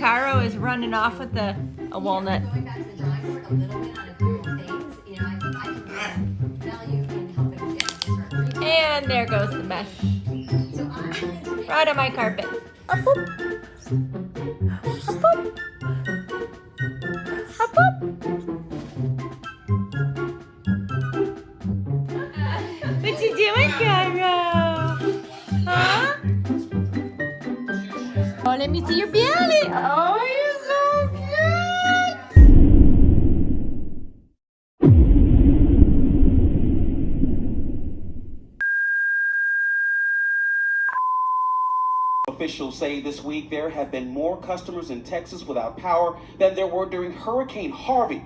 Caro is running off with the a walnut. Going back to the drawing board a little bit on a few things, you know, I think I can value in helping get different. And there goes the mesh. Right on my carpet. Up, boop. Up, boop. Up, boop. What you doing, Caro? Let me see your belly. Oh, you're so good. Officials say this week there have been more customers in Texas without power than there were during Hurricane Harvey.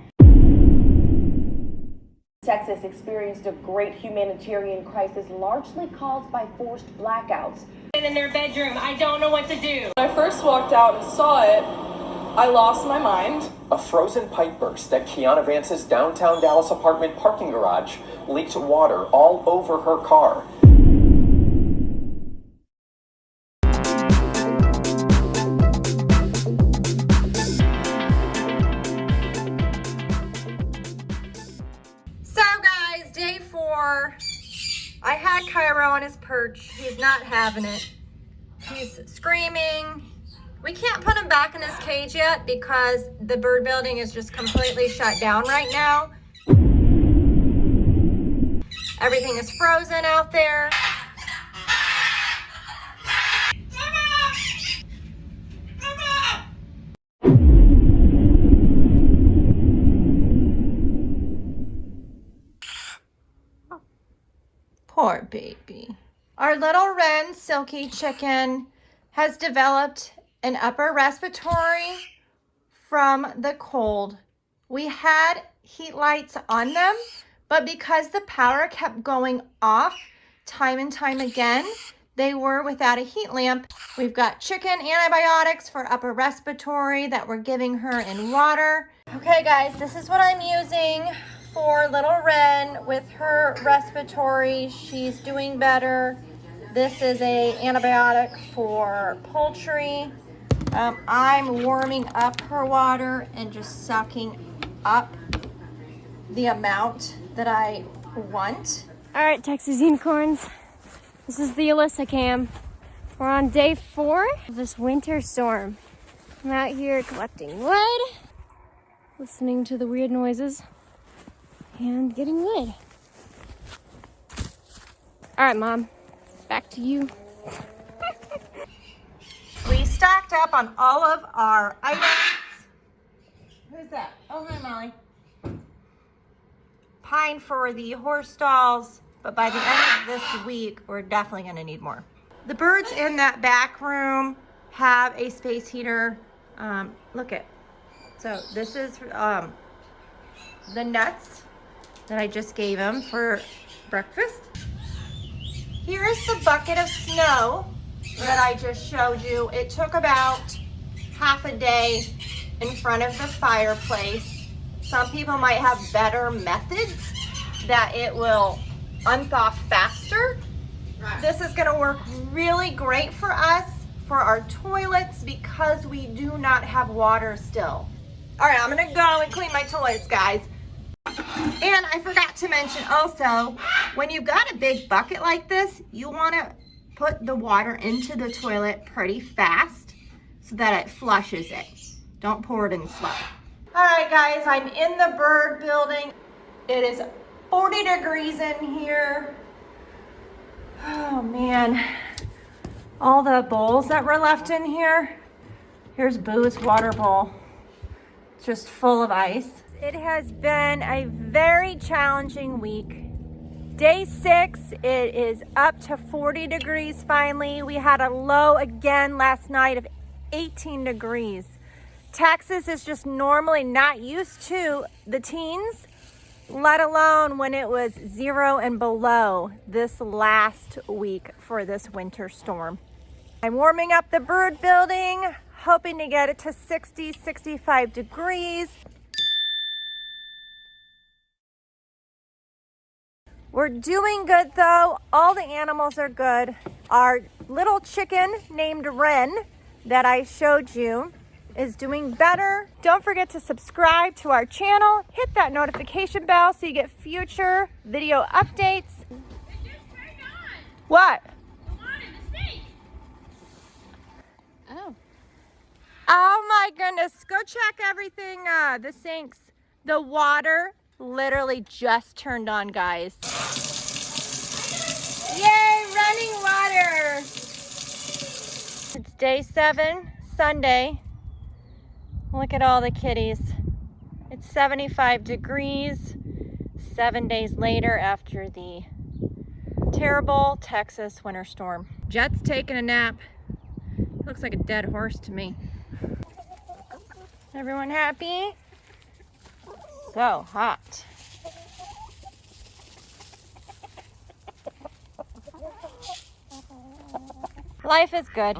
Texas experienced a great humanitarian crisis largely caused by forced blackouts. In their bedroom, I don't know what to do. When I first walked out and saw it, I lost my mind. A frozen pipe burst at Kiana Vance's downtown Dallas apartment parking garage leaked water all over her car. So guys, day four. I had Cairo on his perch. He's not having it. He's screaming. We can't put him back in his cage yet because the bird building is just completely shut down right now. Everything is frozen out there. Poor baby. Our little Wren Silkie chicken has developed an upper respiratory from the cold. We had heat lights on them, but because the power kept going off time and time again, they were without a heat lamp. We've got chicken antibiotics for upper respiratory that we're giving her in water. Okay guys, this is what I'm using for little Wren with her respiratory. She's doing better. This is a antibiotic for poultry. Um, I'm warming up her water and just sucking up the amount that I want. All right, Texas unicorns. This is the Alyssa cam. We're on day four of this winter storm. I'm out here collecting wood, listening to the weird noises, and getting wood. All right, Mom, back to you. We stocked up on all of our items. Who's that? Oh, hi, Molly. Pine for the horse stalls, but by the end of this week, we're definitely gonna need more. The birds in that back room have a space heater. Um, look at, so this is um, the nuts that I just gave them for breakfast. Here is the bucket of snow that I just showed you. It took about half a day in front of the fireplace. Some people might have better methods that it will unthaw faster. This is gonna work really great for us for our toilets because we do not have water still. All right, I'm gonna go and clean my toilets, guys. And I forgot to mention also, when you've got a big bucket like this, you wanna put the water into the toilet pretty fast so that it flushes it. Don't pour it in slow. All right, guys, I'm in the bird building. It is 40 degrees in here. Oh man, all the bowls that were left in here. Here's Boo's water bowl, just full of ice. It has been a very challenging week. Day six, it is up to 40 degrees finally. We had a low again last night of 18 degrees. Texas is just normally not used to the teens, let alone when it was zero and below this last week for this winter storm. I'm warming up the bird building, hoping to get it to 60, 65 degrees. We're doing good though. All the animals are good. Our little chicken named Wren that I showed you is doing better. Don't forget to subscribe to our channel. Hit that notification bell so you get future video updates. What? Oh. Oh my goodness. Go check everything, uh, the sinks. The water literally just turned on, guys. Yay, running water. It's day seven, Sunday. Look at all the kitties. It's 75 degrees seven days later after the terrible Texas winter storm. Jet's taking a nap. Looks like a dead horse to me. Everyone happy? So hot. Life is good.